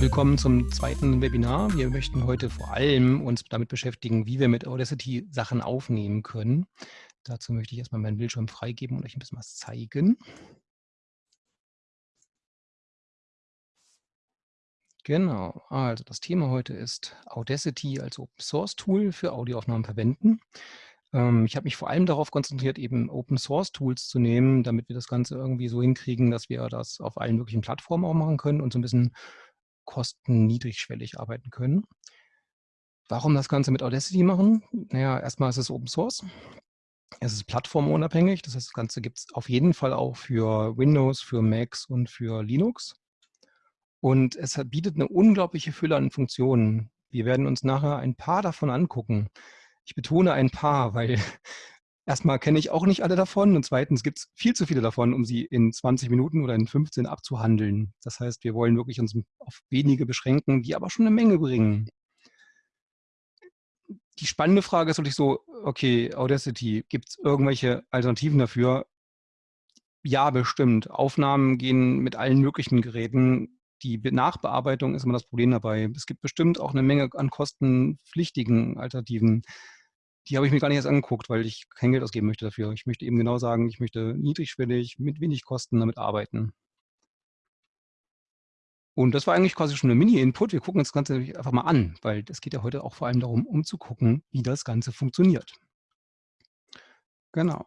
Willkommen zum zweiten Webinar. Wir möchten heute vor allem uns damit beschäftigen, wie wir mit Audacity Sachen aufnehmen können. Dazu möchte ich erstmal meinen Bildschirm freigeben und euch ein bisschen was zeigen. Genau, also das Thema heute ist Audacity als Open Source Tool für Audioaufnahmen verwenden. Ähm, ich habe mich vor allem darauf konzentriert, eben Open Source Tools zu nehmen, damit wir das Ganze irgendwie so hinkriegen, dass wir das auf allen möglichen Plattformen auch machen können und so ein bisschen kostenniedrigschwellig arbeiten können. Warum das Ganze mit Audacity machen? Naja, erstmal ist es Open Source. Es ist plattformunabhängig. Das heißt, das Ganze gibt es auf jeden Fall auch für Windows, für Macs und für Linux. Und es bietet eine unglaubliche Fülle an Funktionen. Wir werden uns nachher ein paar davon angucken. Ich betone ein paar, weil erstmal kenne ich auch nicht alle davon und zweitens gibt es viel zu viele davon, um sie in 20 Minuten oder in 15 abzuhandeln. Das heißt, wir wollen wirklich uns auf wenige beschränken, die aber schon eine Menge bringen. Die spannende Frage ist wirklich so, okay, Audacity, gibt es irgendwelche Alternativen dafür? Ja, bestimmt. Aufnahmen gehen mit allen möglichen Geräten. Die Nachbearbeitung ist immer das Problem dabei. Es gibt bestimmt auch eine Menge an kostenpflichtigen Alternativen. Die habe ich mir gar nicht erst angeguckt, weil ich kein Geld ausgeben möchte dafür. Ich möchte eben genau sagen, ich möchte niedrigschwellig, mit wenig Kosten damit arbeiten. Und das war eigentlich quasi schon ein Mini-Input. Wir gucken uns das Ganze einfach mal an, weil es geht ja heute auch vor allem darum, um zu gucken, wie das Ganze funktioniert. Genau.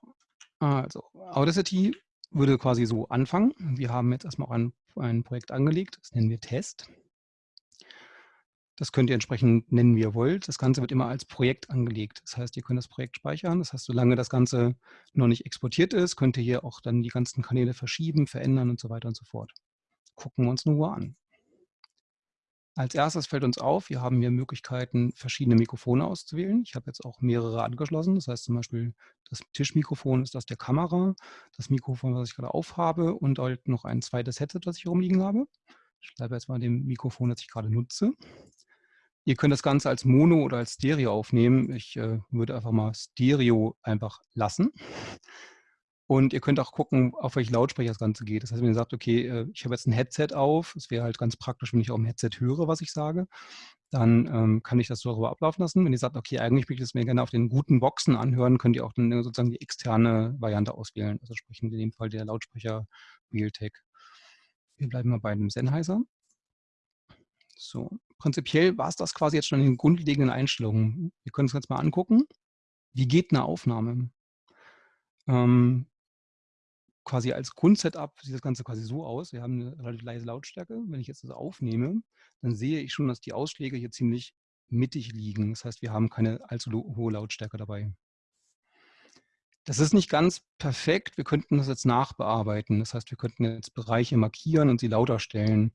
Also, Audacity würde quasi so anfangen. Wir haben jetzt erstmal ein, ein Projekt angelegt, das nennen wir Test. Das könnt ihr entsprechend nennen, wie ihr wollt. Das Ganze wird immer als Projekt angelegt. Das heißt, ihr könnt das Projekt speichern. Das heißt, solange das Ganze noch nicht exportiert ist, könnt ihr hier auch dann die ganzen Kanäle verschieben, verändern und so weiter und so fort. Gucken wir uns nur an. Als erstes fällt uns auf, wir haben hier Möglichkeiten, verschiedene Mikrofone auszuwählen. Ich habe jetzt auch mehrere angeschlossen. Das heißt zum Beispiel, das Tischmikrofon ist das der Kamera, das Mikrofon, was ich gerade aufhabe und halt noch ein zweites Headset, das ich rumliegen habe. Ich bleibe jetzt mal dem Mikrofon, das ich gerade nutze. Ihr könnt das Ganze als Mono oder als Stereo aufnehmen. Ich äh, würde einfach mal Stereo einfach lassen. Und ihr könnt auch gucken, auf welche Lautsprecher das Ganze geht. Das heißt, wenn ihr sagt, okay, äh, ich habe jetzt ein Headset auf, es wäre halt ganz praktisch, wenn ich auch im Headset höre, was ich sage, dann ähm, kann ich das darüber ablaufen lassen. Wenn ihr sagt, okay, eigentlich möchte ich das mir gerne auf den guten Boxen anhören, könnt ihr auch dann sozusagen die externe Variante auswählen. Also sprich in dem Fall der Lautsprecher Realtek. Wir bleiben mal bei dem Sennheiser. So, prinzipiell war es das quasi jetzt schon in den grundlegenden Einstellungen. Wir können uns jetzt mal angucken. Wie geht eine Aufnahme? Ähm, quasi als Grundsetup sieht das Ganze quasi so aus. Wir haben eine relativ leise Lautstärke. Wenn ich jetzt das aufnehme, dann sehe ich schon, dass die Ausschläge hier ziemlich mittig liegen. Das heißt, wir haben keine allzu hohe Lautstärke dabei. Das ist nicht ganz perfekt. Wir könnten das jetzt nachbearbeiten. Das heißt, wir könnten jetzt Bereiche markieren und sie lauter stellen.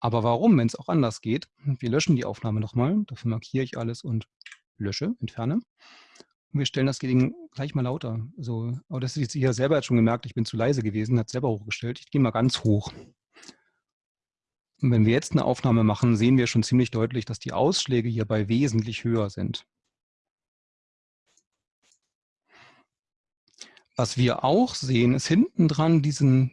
Aber warum, wenn es auch anders geht? Wir löschen die Aufnahme nochmal. Dafür markiere ich alles und lösche, entferne. Und wir stellen das Ding gleich mal lauter. Also, aber das ist hier selber jetzt schon gemerkt, ich bin zu leise gewesen, hat selber hochgestellt. Ich gehe mal ganz hoch. Und wenn wir jetzt eine Aufnahme machen, sehen wir schon ziemlich deutlich, dass die Ausschläge hierbei wesentlich höher sind. Was wir auch sehen, ist hinten dran diesen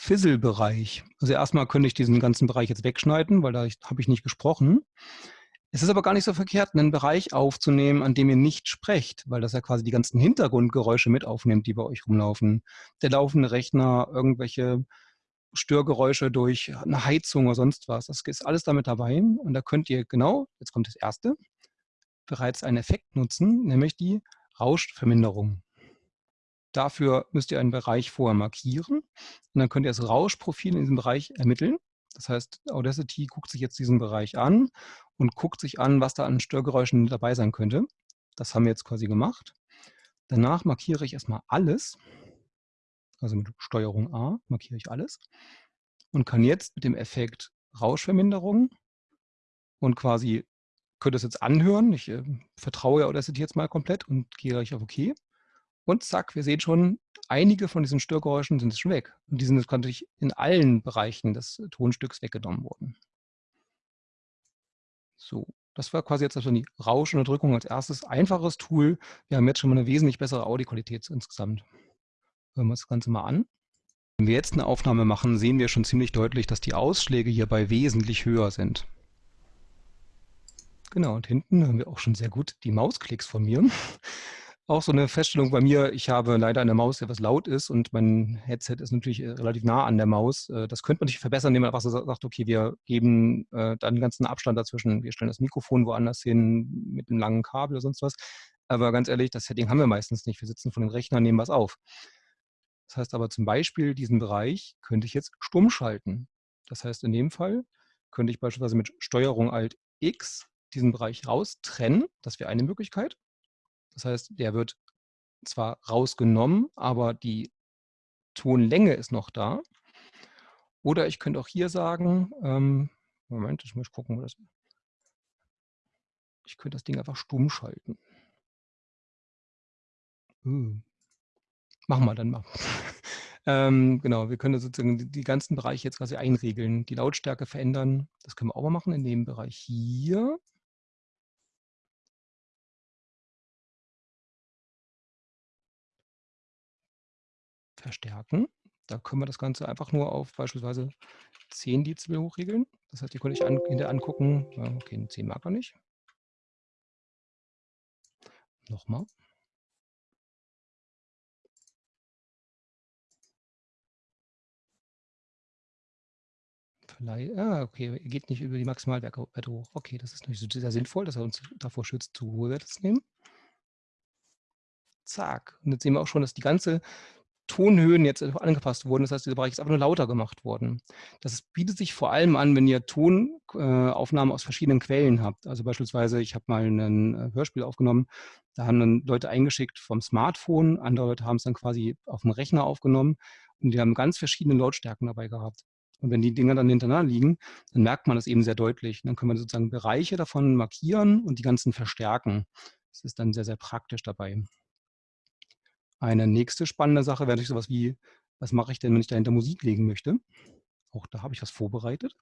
Fizzle-Bereich. Also erstmal könnte ich diesen ganzen Bereich jetzt wegschneiden, weil da habe ich nicht gesprochen. Es ist aber gar nicht so verkehrt, einen Bereich aufzunehmen, an dem ihr nicht sprecht, weil das ja quasi die ganzen Hintergrundgeräusche mit aufnimmt, die bei euch rumlaufen. Der laufende Rechner, irgendwelche Störgeräusche durch eine Heizung oder sonst was. Das ist alles damit dabei. Und da könnt ihr genau, jetzt kommt das erste, bereits einen Effekt nutzen, nämlich die Rauschverminderung. Dafür müsst ihr einen Bereich vorher markieren und dann könnt ihr das Rauschprofil in diesem Bereich ermitteln. Das heißt, Audacity guckt sich jetzt diesen Bereich an und guckt sich an, was da an Störgeräuschen dabei sein könnte. Das haben wir jetzt quasi gemacht. Danach markiere ich erstmal alles, also mit Steuerung A markiere ich alles und kann jetzt mit dem Effekt Rauschverminderung und quasi könnte es jetzt anhören. Ich äh, vertraue Audacity jetzt mal komplett und gehe gleich auf OK. Und zack, wir sehen schon, einige von diesen Störgeräuschen sind schon weg. Und die sind jetzt natürlich in allen Bereichen des Tonstücks weggenommen worden. So, das war quasi jetzt also die Rauschunterdrückung als erstes. Einfaches Tool. Wir haben jetzt schon mal eine wesentlich bessere Audioqualität insgesamt. Hören wir uns das Ganze mal an. Wenn wir jetzt eine Aufnahme machen, sehen wir schon ziemlich deutlich, dass die Ausschläge hierbei wesentlich höher sind. Genau, und hinten haben wir auch schon sehr gut die Mausklicks von mir. Auch so eine Feststellung bei mir, ich habe leider eine Maus, die etwas laut ist und mein Headset ist natürlich äh, relativ nah an der Maus. Äh, das könnte man nicht verbessern, indem man einfach sagt, okay, wir geben äh, dann ganzen Abstand dazwischen. Wir stellen das Mikrofon woanders hin mit einem langen Kabel oder sonst was. Aber ganz ehrlich, das Setting haben wir meistens nicht. Wir sitzen vor den Rechnern, nehmen was auf. Das heißt aber zum Beispiel, diesen Bereich könnte ich jetzt stumm schalten. Das heißt, in dem Fall könnte ich beispielsweise mit Steuerung Alt X diesen Bereich raustrennen. Das wäre eine Möglichkeit. Das heißt, der wird zwar rausgenommen, aber die Tonlänge ist noch da. Oder ich könnte auch hier sagen, ähm, Moment, ich muss gucken, wo das ich könnte das Ding einfach stumm schalten. Uh, Machen wir dann mal. ähm, genau, wir können sozusagen die, die, ganzen Bereiche jetzt quasi einregeln, die Lautstärke verändern. Das können wir auch mal machen in dem Bereich hier. Verstärken. Da können wir das Ganze einfach nur auf beispielsweise 10 Dezibel hochregeln. Das heißt, hier könnte ich an, hinterher angucken, okay, 10 mag er nicht. Nochmal. Vielleicht, ah, okay, geht nicht über die Maximalwerte hoch. Okay, das ist natürlich sehr sinnvoll, dass er uns davor schützt, zu hohe Werte zu nehmen. Zack. Und jetzt sehen wir auch schon, dass die ganze Tonhöhen jetzt angepasst wurden. Das heißt, dieser Bereich ist einfach nur lauter gemacht worden. Das bietet sich vor allem an, wenn ihr Tonaufnahmen aus verschiedenen Quellen habt. Also beispielsweise, ich habe mal ein äh, Hörspiel aufgenommen, da haben dann Leute eingeschickt vom Smartphone, andere Leute haben es dann quasi auf dem Rechner aufgenommen und die haben ganz verschiedene Lautstärken dabei gehabt. Und wenn die Dinger dann hintereinander liegen, dann merkt man das eben sehr deutlich. Dann können wir sozusagen Bereiche davon markieren und die ganzen verstärken. Das ist dann sehr, sehr praktisch dabei. Eine nächste spannende Sache wäre natürlich sowas wie, was mache ich denn, wenn ich dahinter Musik legen möchte? Auch da habe ich was vorbereitet.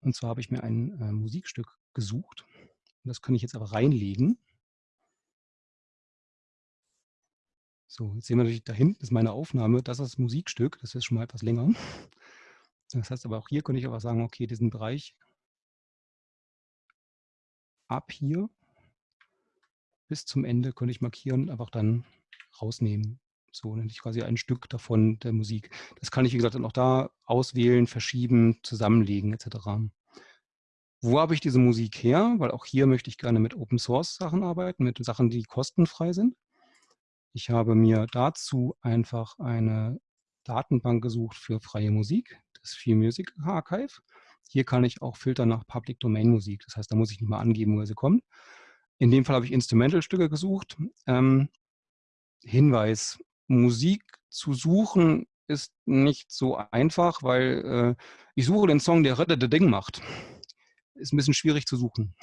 Und zwar habe ich mir ein äh, Musikstück gesucht. Und das kann ich jetzt aber reinlegen. So, jetzt sehen wir natürlich, da hinten ist meine Aufnahme. Das ist das Musikstück. Das ist schon mal etwas länger. Das heißt aber auch hier könnte ich aber sagen, okay, diesen Bereich ab hier bis zum Ende könnte ich markieren, einfach dann rausnehmen. So nenne ich quasi ein Stück davon der Musik. Das kann ich, wie gesagt, dann auch da auswählen, verschieben, zusammenlegen etc. Wo habe ich diese Musik her? Weil auch hier möchte ich gerne mit Open Source Sachen arbeiten, mit Sachen, die kostenfrei sind. Ich habe mir dazu einfach eine Datenbank gesucht für freie Musik, das Free Music Archive. Hier kann ich auch filtern nach Public Domain Musik. Das heißt, da muss ich nicht mal angeben, woher sie kommt. In dem Fall habe ich Instrumental-Stücke gesucht. Ähm, Hinweis, Musik zu suchen ist nicht so einfach, weil äh, ich suche den Song, der Reddete Ding macht. Ist ein bisschen schwierig zu suchen.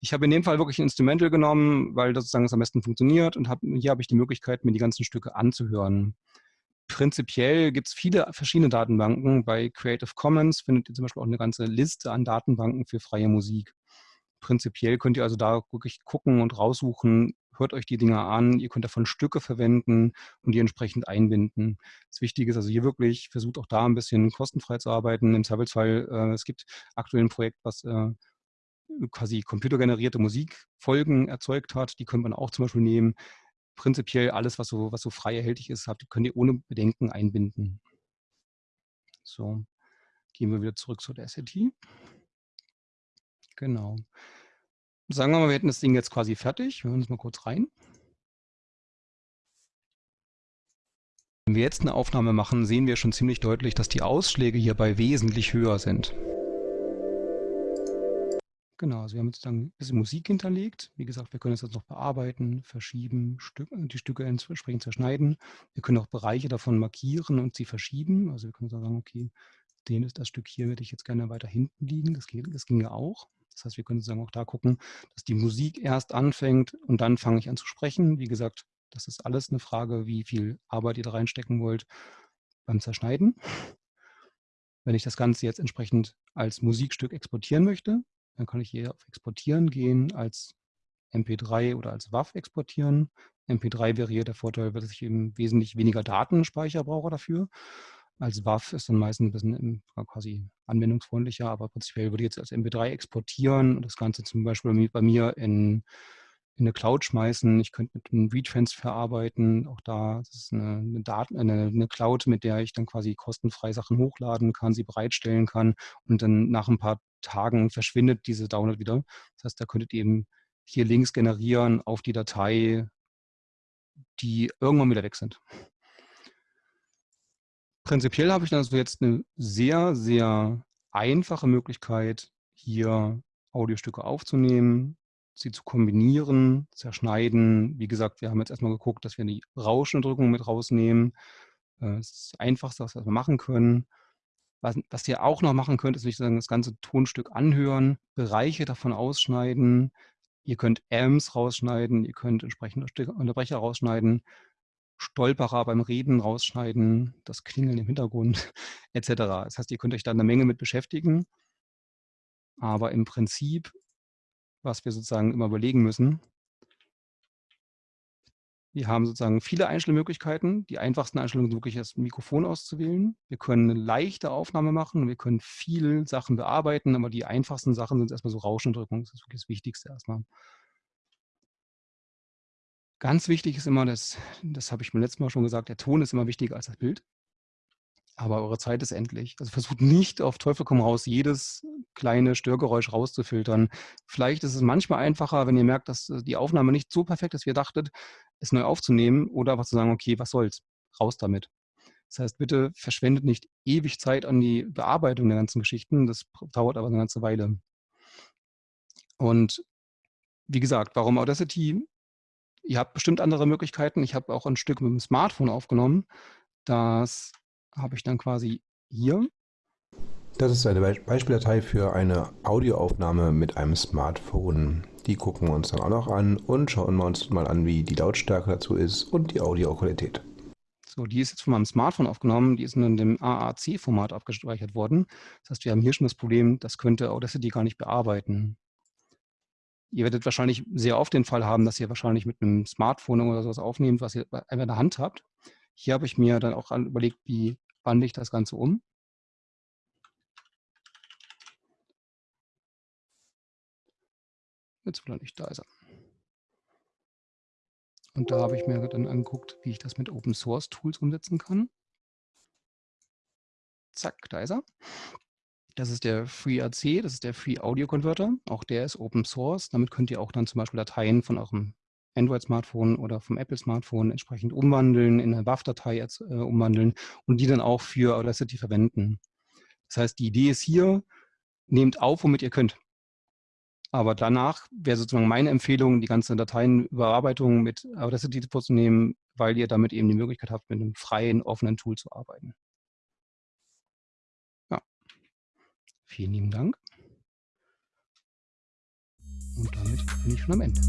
Ich habe in dem Fall wirklich ein Instrumental genommen, weil das sozusagen am besten funktioniert und hab, hier habe ich die Möglichkeit, mir die ganzen Stücke anzuhören. Prinzipiell gibt es viele verschiedene Datenbanken. Bei Creative Commons findet ihr zum Beispiel auch eine ganze Liste an Datenbanken für freie Musik. Prinzipiell könnt ihr also da wirklich gucken und raussuchen, hört euch die Dinger an, ihr könnt davon Stücke verwenden und die entsprechend einbinden. Das Wichtige ist also hier wirklich, versucht auch da ein bisschen kostenfrei zu arbeiten. Im Zweifelsfall, äh, es gibt aktuell ein Projekt, was äh, quasi computergenerierte Musikfolgen erzeugt hat. Die könnte man auch zum Beispiel nehmen prinzipiell alles, was so, was so frei erhältlich ist, habt, könnt ihr ohne Bedenken einbinden. So, gehen wir wieder zurück zu der SAT. Genau. Sagen wir mal, wir hätten das Ding jetzt quasi fertig. Wir hören uns mal kurz rein. Wenn wir jetzt eine Aufnahme machen, sehen wir schon ziemlich deutlich, dass die Ausschläge hierbei wesentlich höher sind. Genau, also wir haben jetzt dann ein bisschen Musik hinterlegt. Wie gesagt, wir können es jetzt noch bearbeiten, verschieben, die Stücke entsprechend zerschneiden. Wir können auch Bereiche davon markieren und sie verschieben. Also wir können sagen, okay, den ist das Stück hier, würde ich jetzt gerne weiter hinten liegen. Das, geht, das ginge auch. Das heißt, wir können sozusagen auch da gucken, dass die Musik erst anfängt und dann fange ich an zu sprechen. Wie gesagt, das ist alles eine Frage, wie viel Arbeit ihr da reinstecken wollt beim Zerschneiden. Wenn ich das Ganze jetzt entsprechend als Musikstück exportieren möchte, dann kann ich hier auf Exportieren gehen, als MP3 oder als WAV exportieren. MP3 wäre hier der Vorteil, dass ich eben wesentlich weniger Datenspeicher brauche dafür. Als WAV ist dann meistens ein bisschen quasi anwendungsfreundlicher, aber prinzipiell würde ich jetzt als MP3 exportieren und das Ganze zum Beispiel bei mir in, in eine Cloud schmeißen. Ich könnte mit einem Retransfer arbeiten. Auch da ist eine, eine, Daten, eine, eine Cloud, mit der ich dann quasi kostenfrei Sachen hochladen kann, sie bereitstellen kann und dann nach ein paar Tagen verschwindet diese Download wieder. Das heißt, da könntet ihr eben hier Links generieren auf die Datei, die irgendwann wieder weg sind. Prinzipiell habe ich also jetzt eine sehr, sehr einfache Möglichkeit, hier Audiostücke aufzunehmen, sie zu kombinieren, zerschneiden. Wie gesagt, wir haben jetzt erstmal geguckt, dass wir die Rauschunterdrückung mit rausnehmen. Äh, das ist das Einfachste, was wir machen können. Was, was ihr auch noch machen könnt, ist nicht das ganze Tonstück anhören, Bereiche davon ausschneiden. Ihr könnt Amps rausschneiden, ihr könnt entsprechende Unterbrecher rausschneiden. Stolperer beim Reden rausschneiden, das Klingeln im Hintergrund etc. Das heißt, ihr könnt euch da eine Menge mit beschäftigen. Aber im Prinzip, was wir sozusagen immer überlegen müssen, wir haben sozusagen viele Einstellmöglichkeiten. Die einfachsten Einstellungen sind wirklich das Mikrofon auszuwählen. Wir können eine leichte Aufnahme machen, wir können viele Sachen bearbeiten, aber die einfachsten Sachen sind erstmal so Rauschunterdrückung. Das ist wirklich das Wichtigste erstmal. Ganz wichtig ist immer, das, das habe ich mir letztes Mal schon gesagt, der Ton ist immer wichtiger als das Bild. Aber eure Zeit ist endlich. Also versucht nicht auf Teufel komm raus, jedes kleine Störgeräusch rauszufiltern. Vielleicht ist es manchmal einfacher, wenn ihr merkt, dass äh, die Aufnahme nicht so perfekt ist, wie ihr dachtet, es neu aufzunehmen oder einfach zu sagen, okay, was soll's, raus damit. Das heißt, bitte verschwendet nicht ewig Zeit an die Bearbeitung der ganzen Geschichten. Das dauert aber eine ganze Weile. Und wie gesagt, warum Audacity? Ihr habt bestimmt andere Möglichkeiten. Ich habe auch ein Stück mit dem Smartphone aufgenommen. Das habe ich dann quasi hier. Das ist eine Beispieldatei für eine Audioaufnahme mit einem Smartphone. Die gucken wir uns dann auch noch an und schauen wir uns mal an, wie die Lautstärke dazu ist und die Audioqualität. So, die ist jetzt von meinem Smartphone aufgenommen, die ist in dem AAC-Format abgespeichert worden. Das heißt, wir haben hier schon das Problem, das könnte Audacity gar nicht bearbeiten. Ihr werdet wahrscheinlich sehr oft den Fall haben, dass ihr wahrscheinlich mit einem Smartphone oder sowas aufnehmt, was ihr einfach in der Hand habt. Hier habe ich mir dann auch überlegt, wie wandle ich das Ganze um. Jetzt will er nicht, da ist er. Und da habe ich mir dann angeguckt, wie ich das mit Open Source Tools umsetzen kann. Zack, da ist er. Das ist der FreeAC, das ist der Free Audio Converter. Auch der ist Open Source. Damit könnt ihr auch dann zum Beispiel Dateien von eurem Android-Smartphone oder vom Apple-Smartphone entsprechend umwandeln, in eine WAV-Datei äh, umwandeln und die dann auch für Audacity verwenden. Das heißt, die Idee ist hier, nehmt auf, womit ihr könnt. Aber danach wäre sozusagen meine Empfehlung, die ganze Dateienüberarbeitung mit Audacity vorzunehmen, weil ihr damit eben die Möglichkeit habt, mit einem freien, offenen Tool zu arbeiten. Vielen lieben Dank. Und damit bin ich schon am Ende.